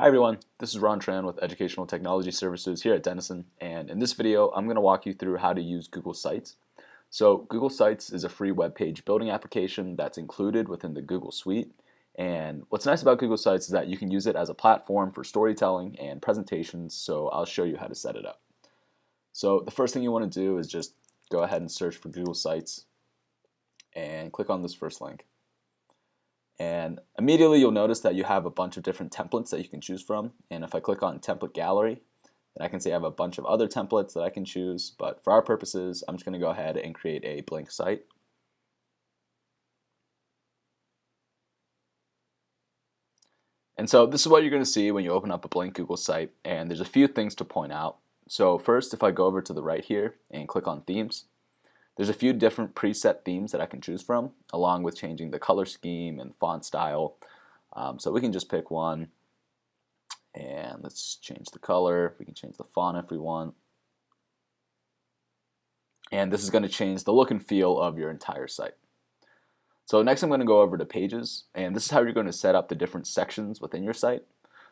Hi everyone, this is Ron Tran with Educational Technology Services here at Denison and in this video I'm going to walk you through how to use Google Sites. So Google Sites is a free web page building application that's included within the Google Suite and what's nice about Google Sites is that you can use it as a platform for storytelling and presentations so I'll show you how to set it up. So the first thing you want to do is just go ahead and search for Google Sites and click on this first link. And immediately you'll notice that you have a bunch of different templates that you can choose from. And if I click on template gallery, then I can see I have a bunch of other templates that I can choose. But for our purposes, I'm just going to go ahead and create a blank site. And so this is what you're going to see when you open up a blank Google site. And there's a few things to point out. So first, if I go over to the right here and click on themes, there's a few different preset themes that I can choose from, along with changing the color scheme and font style. Um, so we can just pick one, and let's change the color. We can change the font if we want. And this is going to change the look and feel of your entire site. So next I'm going to go over to pages, and this is how you're going to set up the different sections within your site.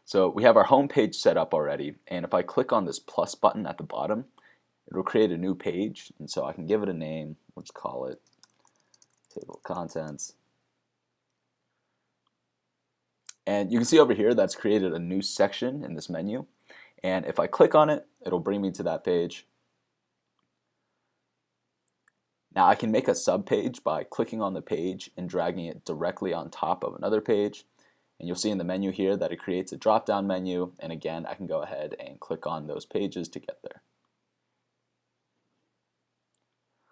So we have our home page set up already, and if I click on this plus button at the bottom, it'll create a new page and so I can give it a name. Let's call it table of contents. And you can see over here that's created a new section in this menu. And if I click on it it'll bring me to that page. Now I can make a sub page by clicking on the page and dragging it directly on top of another page. And you'll see in the menu here that it creates a drop down menu. And again I can go ahead and click on those pages to get there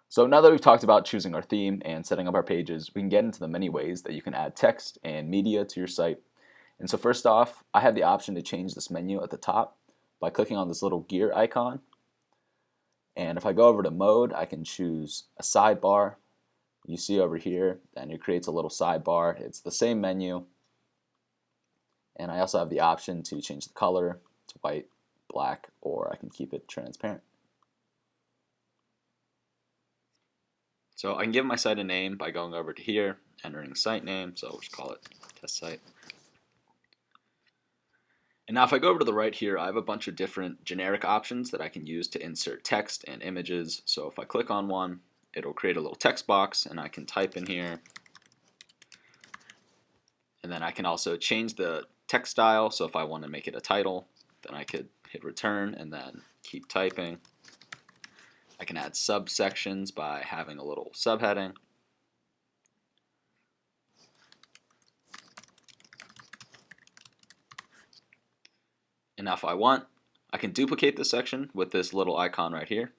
So now that we've talked about choosing our theme and setting up our pages, we can get into the many ways that you can add text and media to your site. And so first off, I have the option to change this menu at the top by clicking on this little gear icon. And if I go over to mode, I can choose a sidebar. You see over here, and it creates a little sidebar. It's the same menu. And I also have the option to change the color to white, black, or I can keep it transparent. So I can give my site a name by going over to here, entering site name, so we'll just call it test site. And now if I go over to the right here, I have a bunch of different generic options that I can use to insert text and images. So if I click on one, it'll create a little text box and I can type in here. And then I can also change the text style. So if I want to make it a title, then I could hit return and then keep typing. I can add subsections by having a little subheading. And now if I want, I can duplicate this section with this little icon right here,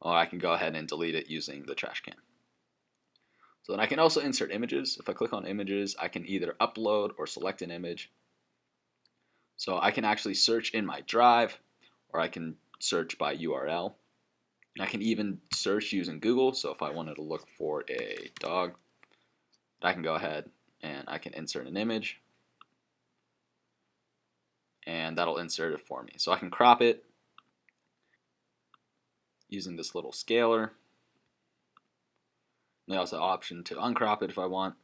or I can go ahead and delete it using the trash can. So then I can also insert images. If I click on images, I can either upload or select an image. So I can actually search in my drive, or I can search by URL. I can even search using Google. So if I wanted to look for a dog, I can go ahead and I can insert an image and that'll insert it for me. So I can crop it using this little scaler. And I also have option to uncrop it if I want.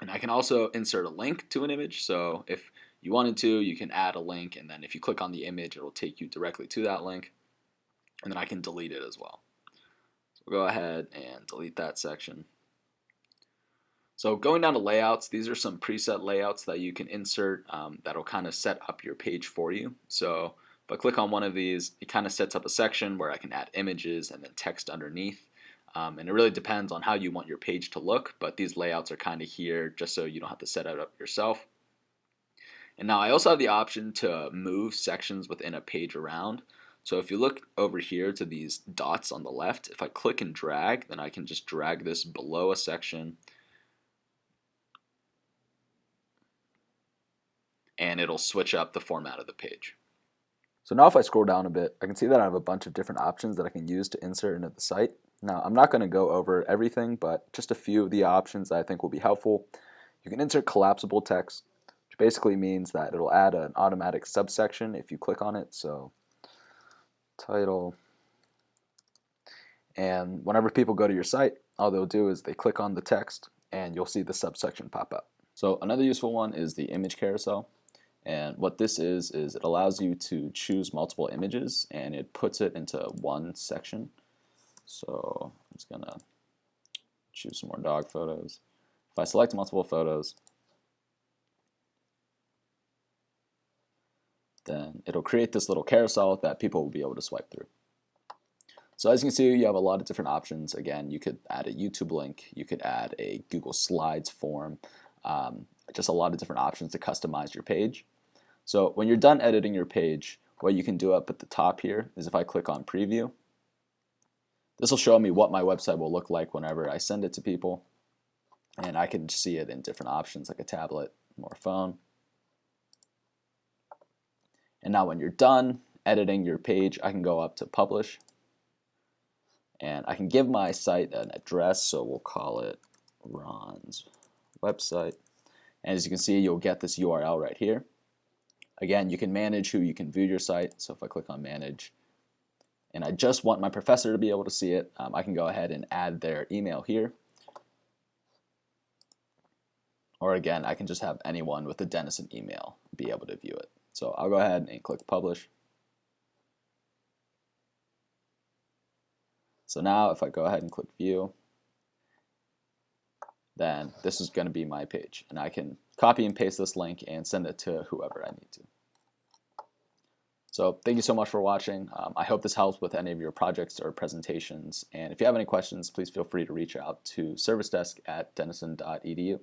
And I can also insert a link to an image. So if you wanted to, you can add a link and then if you click on the image, it'll take you directly to that link and then I can delete it as well. So we'll go ahead and delete that section. So going down to layouts, these are some preset layouts that you can insert um, that'll kind of set up your page for you. So if I click on one of these, it kind of sets up a section where I can add images and then text underneath. Um, and it really depends on how you want your page to look, but these layouts are kind of here just so you don't have to set it up yourself. And now I also have the option to move sections within a page around. So if you look over here to these dots on the left, if I click and drag, then I can just drag this below a section and it'll switch up the format of the page. So now if I scroll down a bit, I can see that I have a bunch of different options that I can use to insert into the site. Now I'm not going to go over everything, but just a few of the options that I think will be helpful. You can insert collapsible text, which basically means that it'll add an automatic subsection if you click on it. So title. And whenever people go to your site, all they'll do is they click on the text and you'll see the subsection pop up. So another useful one is the image carousel. And what this is, is it allows you to choose multiple images and it puts it into one section. So I'm just to choose some more dog photos. If I select multiple photos, then it'll create this little carousel that people will be able to swipe through. So as you can see, you have a lot of different options. Again, you could add a YouTube link, you could add a Google Slides form, um, just a lot of different options to customize your page. So when you're done editing your page, what you can do up at the top here is if I click on preview, this will show me what my website will look like whenever I send it to people. And I can see it in different options like a tablet or a phone. And now when you're done editing your page, I can go up to publish. And I can give my site an address, so we'll call it Ron's website. And as you can see, you'll get this URL right here. Again, you can manage who you can view your site. So if I click on manage, and I just want my professor to be able to see it, um, I can go ahead and add their email here. Or again, I can just have anyone with a Denison email be able to view it. So I'll go ahead and click publish. So now if I go ahead and click view, then this is going to be my page. And I can copy and paste this link and send it to whoever I need to. So thank you so much for watching. Um, I hope this helps with any of your projects or presentations. And if you have any questions, please feel free to reach out to service desk at denison.edu.